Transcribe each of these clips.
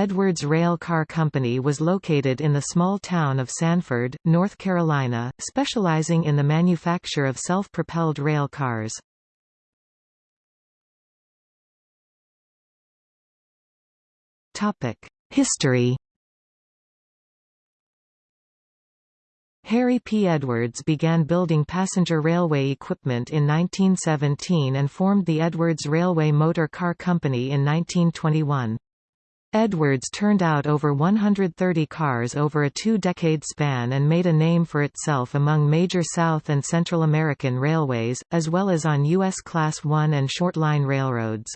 Edwards Rail Car Company was located in the small town of Sanford, North Carolina, specializing in the manufacture of self-propelled rail cars. History Harry P. Edwards began building passenger railway equipment in 1917 and formed the Edwards Railway Motor Car Company in 1921. Edwards turned out over 130 cars over a two-decade span and made a name for itself among major South and Central American railways, as well as on U.S. Class I and short-line railroads.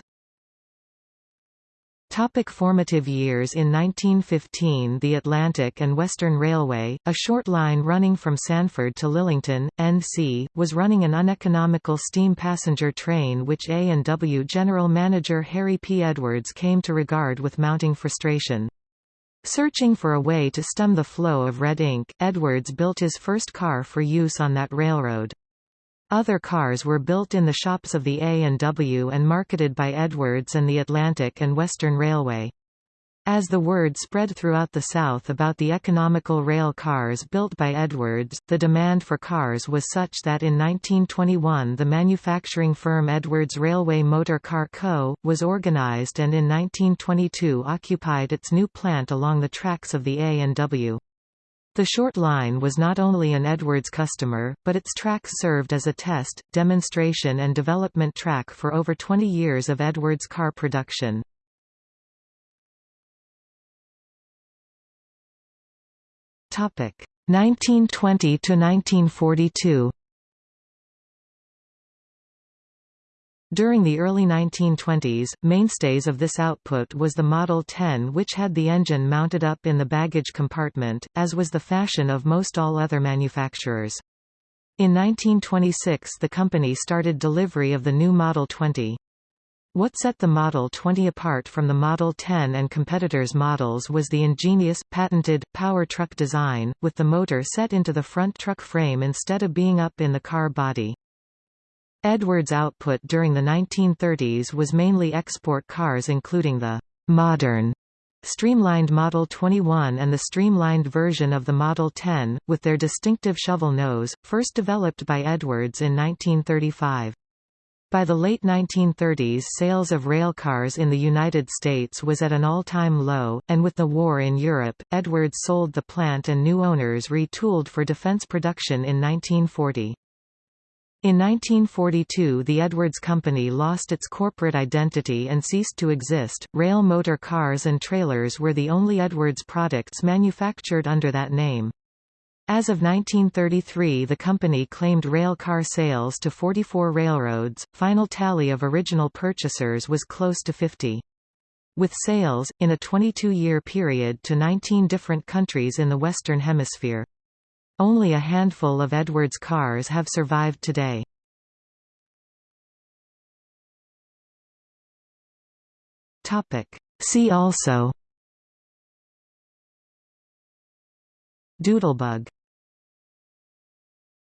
Topic formative years In 1915 the Atlantic and Western Railway, a short line running from Sanford to Lillington, NC, was running an uneconomical steam passenger train which A&W General Manager Harry P. Edwards came to regard with mounting frustration. Searching for a way to stem the flow of red ink, Edwards built his first car for use on that railroad. Other cars were built in the shops of the A&W and marketed by Edwards and the Atlantic and Western Railway. As the word spread throughout the South about the economical rail cars built by Edwards, the demand for cars was such that in 1921 the manufacturing firm Edwards Railway Motor Car Co. was organized and in 1922 occupied its new plant along the tracks of the A&W. The short line was not only an Edwards customer, but its tracks served as a test, demonstration and development track for over 20 years of Edwards car production. Topic 1920 to 1942. During the early 1920s, mainstays of this output was the Model 10 which had the engine mounted up in the baggage compartment, as was the fashion of most all other manufacturers. In 1926 the company started delivery of the new Model 20. What set the Model 20 apart from the Model 10 and competitors' models was the ingenious, patented, power truck design, with the motor set into the front truck frame instead of being up in the car body. Edwards' output during the 1930s was mainly export cars including the «modern» streamlined Model 21 and the streamlined version of the Model 10, with their distinctive shovel nose, first developed by Edwards in 1935. By the late 1930s sales of railcars in the United States was at an all-time low, and with the war in Europe, Edwards sold the plant and new owners retooled for defense production in 1940. In 1942 the Edwards Company lost its corporate identity and ceased to exist. Rail motor cars and trailers were the only Edwards products manufactured under that name. As of 1933 the company claimed rail car sales to 44 railroads, final tally of original purchasers was close to 50. With sales, in a 22-year period to 19 different countries in the Western Hemisphere. Only a handful of Edwards cars have survived today. See also. Doodlebug